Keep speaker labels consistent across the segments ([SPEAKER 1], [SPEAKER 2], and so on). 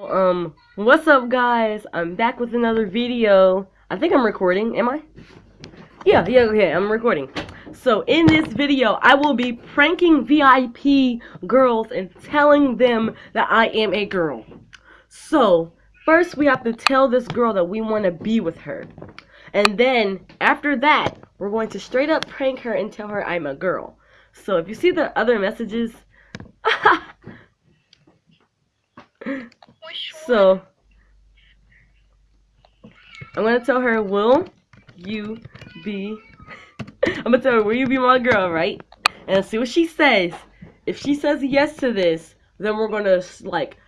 [SPEAKER 1] Um, what's up guys? I'm back with another video. I think I'm recording, am I? Yeah, yeah, okay, I'm recording. So in this video, I will be pranking VIP girls and telling them that I am a girl. So, first we have to tell this girl that we want to be with her. And then, after that, we're going to straight up prank her and tell her I'm a girl. So if you see the other messages, so I'm gonna tell her, will you be I'm gonna tell her, will you be my girl, right? And see what she says. If she says yes to this, then we're gonna like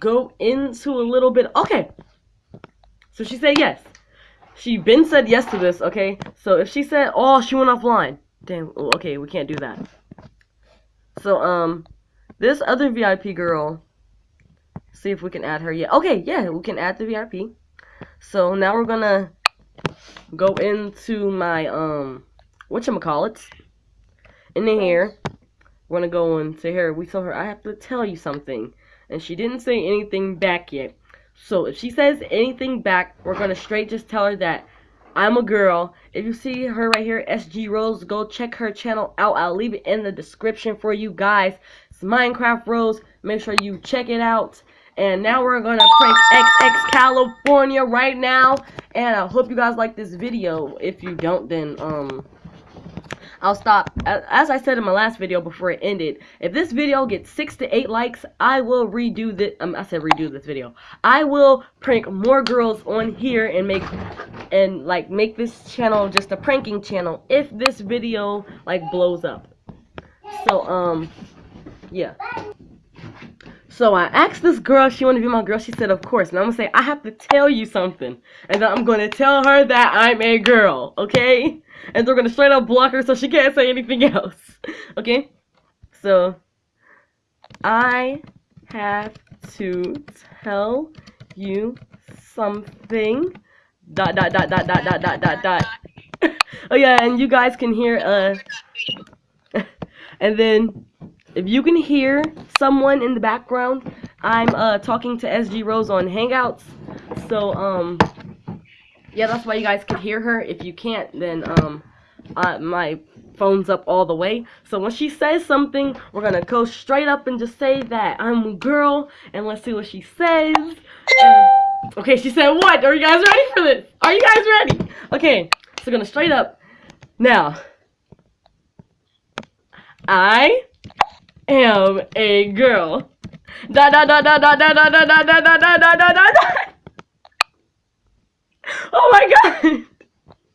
[SPEAKER 1] go into a little bit okay. So she said yes. She been said yes to this, okay? So if she said oh she went offline, damn okay, we can't do that. So um this other VIP girl see if we can add her. Yeah, okay, yeah, we can add the VIP. So now we're gonna go into my um whatchamacallits in the here. We're gonna go into here. We told her I have to tell you something. And she didn't say anything back yet. So if she says anything back, we're gonna straight just tell her that I'm a girl. If you see her right here, SG Rose, go check her channel out. I'll leave it in the description for you guys. It's Minecraft Rose. Make sure you check it out. And now we're going to prank XX California right now. And I hope you guys like this video. If you don't, then, um, I'll stop. As I said in my last video before it ended, if this video gets 6 to 8 likes, I will redo this. Um, I said redo this video. I will prank more girls on here and make, and, like, make this channel just a pranking channel if this video, like, blows up. So, um, yeah. So I asked this girl she wanted to be my girl. She said, of course. And I'm going to say, I have to tell you something. And then I'm going to tell her that I'm a girl, okay? And they're going to straight up block her so she can't say anything else. Okay? So, I have to tell you something. Dot, dot, dot, dot, dot, dot, dot, dot, dot. oh, yeah, and you guys can hear, uh... and then if you can hear someone in the background, I'm uh, talking to SG Rose on Hangouts. So, um, yeah, that's why you guys can hear her. If you can't, then, um, uh, my phone's up all the way. So when she says something, we're gonna go straight up and just say that I'm a girl, and let's see what she says. And, okay, she said what? Are you guys ready for this? Are you guys ready? Okay, so gonna straight up. Now, I am a girl. Da da da da da da da da da da da da da da da. Oh my god!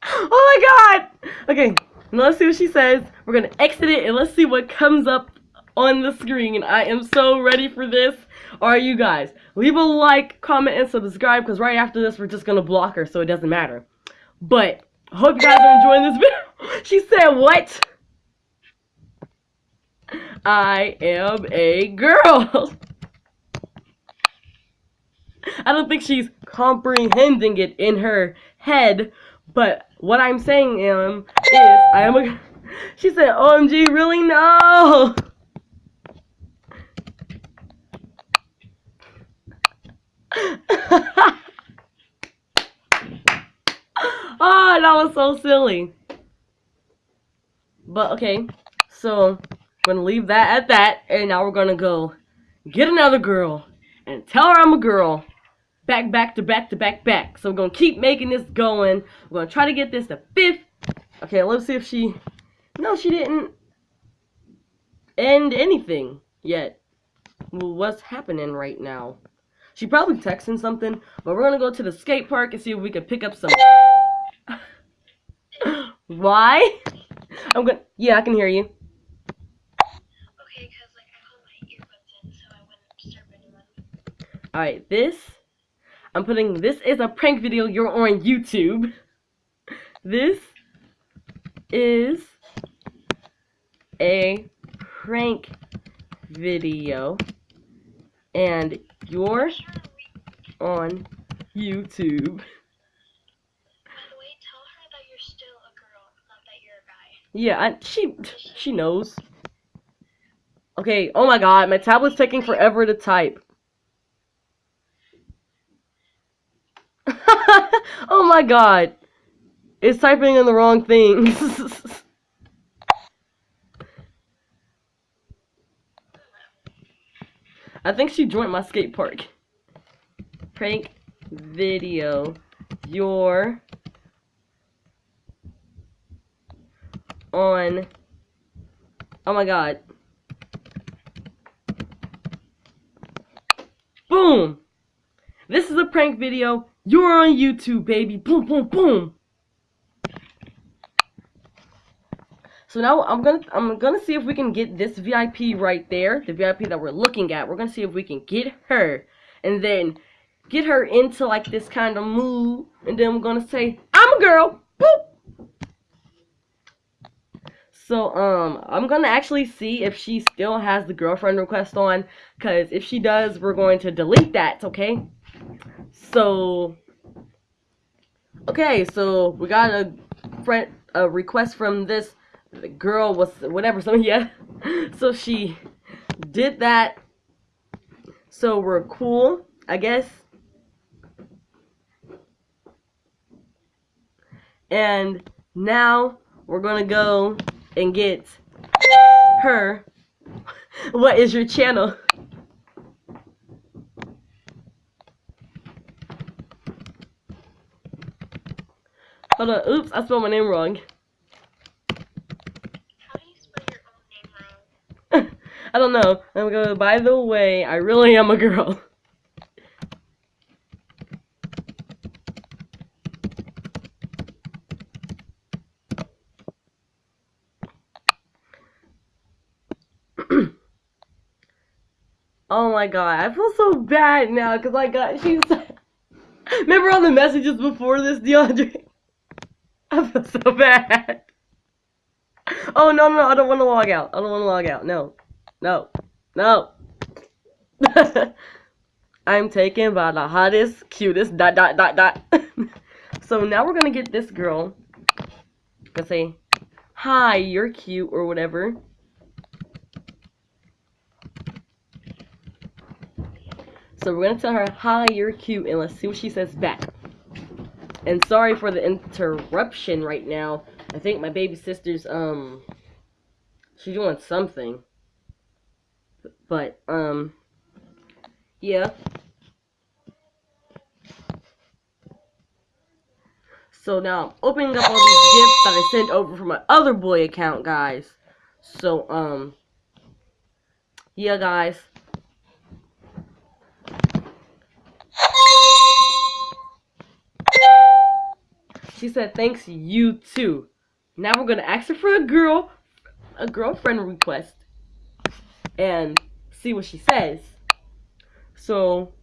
[SPEAKER 1] Oh my god! Okay, now let's see what she says. We're gonna exit it and let's see what comes up on the screen. I am so ready for this. Are you guys? Leave a like, comment, and subscribe because right after this we're just gonna block her so it doesn't matter. But hope you guys are enjoying this video. she said what? I am a girl. I don't think she's comprehending it in her head, but what I'm saying um, is I am a. She said, "OMG, really no." oh, that was so silly. But okay, so gonna leave that at that, and now we're gonna go get another girl and tell her I'm a girl. Back, back to back to back, back. So we're gonna keep making this going. We're gonna try to get this to fifth. Okay, let's see if she. No, she didn't end anything yet. Well, what's happening right now? She probably texting something, but we're gonna go to the skate park and see if we can pick up some. Why? I'm gonna. Yeah, I can hear you. Alright, this, I'm putting, this is a prank video, you're on YouTube. This is a prank video, and you're on YouTube. Yeah, I, she she knows. Okay, oh my god, my tablet's taking forever to type. oh my god. It's typing in the wrong things. I think she joined my skate park. Prank video. Your on. Oh my god. Boom! This is a prank video. You're on YouTube, baby. Boom, boom, boom. So now I'm gonna I'm gonna see if we can get this VIP right there, the VIP that we're looking at. We're gonna see if we can get her, and then get her into like this kind of mood, and then we're gonna say, "I'm a girl." Boop. So um, I'm gonna actually see if she still has the girlfriend request on, cause if she does, we're going to delete that. Okay. So okay, so we got a friend a request from this girl was whatever so yeah. So she did that. So we're cool i guess. And now we're gonna go and get her. What is your channel oops i spelled my name wrong I don't know. I'm going, by the way, I really am a girl. oh my god, I feel so bad now because I got, she said, remember all the messages before this, DeAndre? I feel so bad. Oh, no, no, I don't want to log out. I don't want to log out. No. No. No. I'm taken by the hottest, cutest, dot, dot, dot, dot. so now we're going to get this girl. Let's say, hi, you're cute, or whatever. So we're going to tell her, hi, you're cute, and let's see what she says back. And sorry for the interruption right now. I think my baby sister's, um, she's doing something. But, um, yeah. So now I'm opening up all these gifts that I sent over from my other boy account, guys. So, um, yeah, guys. She said, thanks, you too. Now we're going to ask her for a girl, a girlfriend request and see what she says. So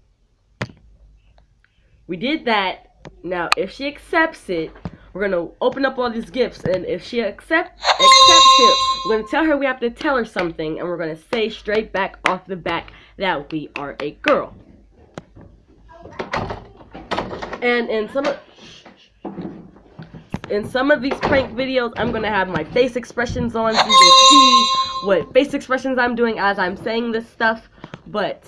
[SPEAKER 1] we did that. Now, if she accepts it, we're gonna open up all these gifts, and if she accept accepts it, we're gonna tell her we have to tell her something, and we're gonna say straight back off the back that we are a girl. And in some of in some of these prank videos, I'm gonna have my face expressions on so you can see what face expressions I'm doing as I'm saying this stuff, but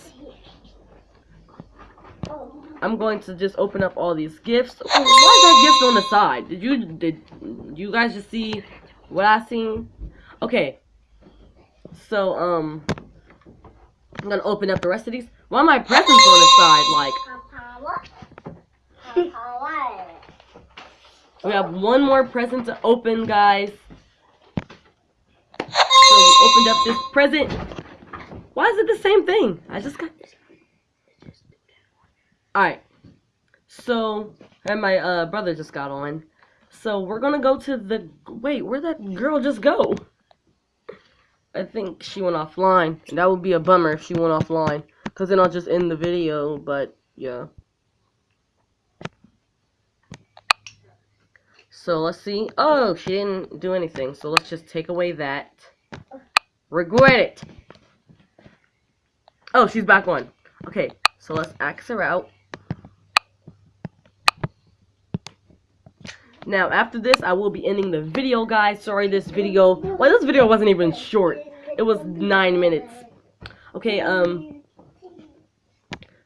[SPEAKER 1] I'm going to just open up all these gifts. why is that gift on the side? Did you did you guys just see what I seen? Okay. So um I'm gonna open up the rest of these. Why are my presents on the side? Like we have one more present to open, guys So we opened up this present. Why is it the same thing? I just got this. Alright. So, and my uh, brother just got on. So, we're gonna go to the... Wait, where'd that girl just go? I think she went offline. That would be a bummer if she went offline. Because then I'll just end the video, but, yeah. So, let's see. Oh, she didn't do anything. So, let's just take away that. Regret it. Oh, she's back on. Okay, so let's axe her out. Now, after this, I will be ending the video, guys. Sorry, this video... Well, this video wasn't even short. It was nine minutes. Okay, um...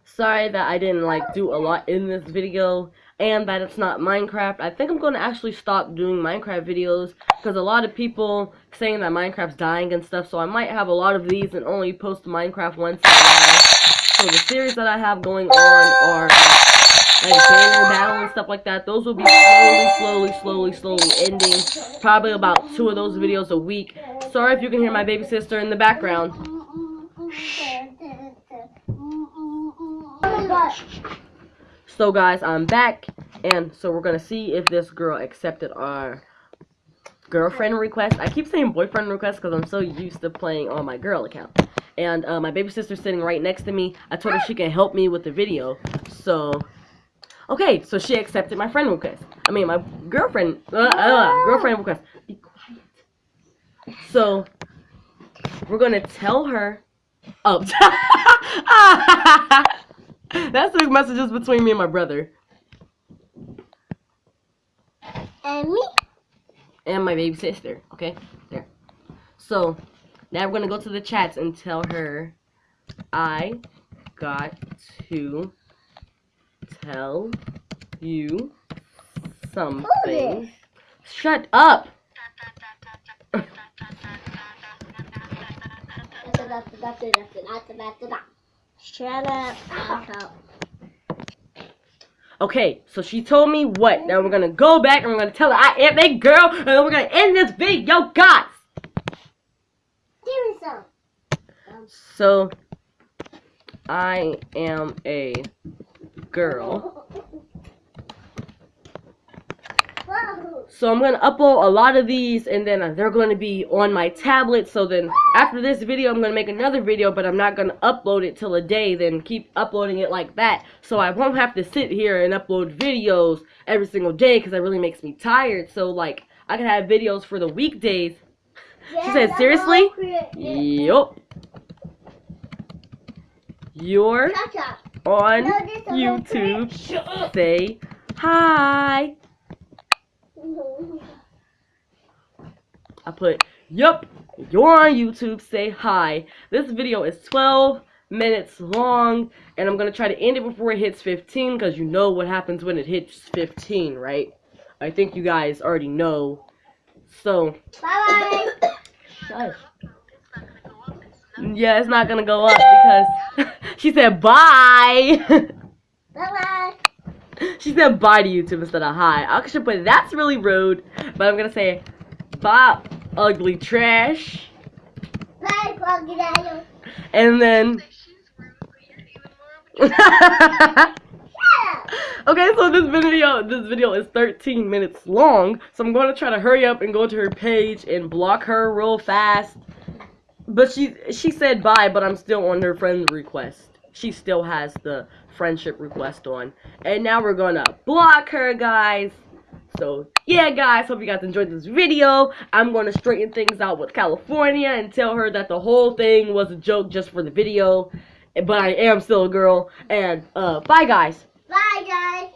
[SPEAKER 1] sorry that I didn't like do a lot in this video and that it's not Minecraft. I think I'm going to actually stop doing Minecraft videos because a lot of people saying that Minecraft's dying and stuff, so I might have a lot of these and only post Minecraft once in a while. So the series that I have going on are like banner battle and stuff like that. Those will be slowly, slowly, slowly, slowly ending. Probably about two of those videos a week. Sorry if you can hear my baby sister in the background. So guys, I'm back, and so we're gonna see if this girl accepted our girlfriend request. I keep saying boyfriend request because I'm so used to playing on my girl account. And uh, my baby sister's sitting right next to me. I told her she can help me with the video. So, okay, so she accepted my friend request. I mean, my girlfriend, uh, uh, girlfriend request. Be quiet. So, we're gonna tell her. Oh, that's the messages between me and my brother
[SPEAKER 2] And me?
[SPEAKER 1] and my baby sister. Okay, there. So now we're gonna go to the chats and tell her I got to tell you something. Shut up.
[SPEAKER 2] Shut up.
[SPEAKER 1] Okay, so she told me what? Now we're gonna go back and we're gonna tell her I am a girl, and then we're gonna end this video, guys.
[SPEAKER 2] Give me some.
[SPEAKER 1] So I am a girl. So I'm gonna upload a lot of these, and then they're gonna be on my tablet. So then after this video, I'm gonna make another video, but I'm not gonna upload it till a day. Then keep uploading it like that, so I won't have to sit here and upload videos every single day because that really makes me tired. So like I can have videos for the weekdays.
[SPEAKER 2] Yeah,
[SPEAKER 1] said, "Seriously?" Yup. You're on
[SPEAKER 2] No, this is all
[SPEAKER 1] YouTube.
[SPEAKER 2] correct. Shut up.
[SPEAKER 1] Say hi. I put, yup, you're on YouTube, say hi. This video is 12 minutes long, and I'm going to try to end it before it hits 15, because you know what happens when it hits 15, right? I think you guys already know. So,
[SPEAKER 2] Bye bye.
[SPEAKER 1] shush. Yeah, it's not going to go up, because she said bye.
[SPEAKER 2] Bye bye.
[SPEAKER 1] She said bye to YouTube instead of hi. I should put that's really rude, but I'm gonna say bye, ugly trash,
[SPEAKER 2] Bye, crocodile.
[SPEAKER 1] and then. Okay, so this video, this video is 13 minutes long, so I'm going to try to hurry up and go to her page and block her real fast. But she she said bye, but I'm still on her friend request. She still has the friendship request on, and now we're gonna block her, guys. So yeah, guys, hope you guys enjoyed this video. I'm gonna straighten things out with California and tell her that the whole thing was a joke just for the video, but I am still a girl. And uh, bye, guys.
[SPEAKER 2] Bye, guys.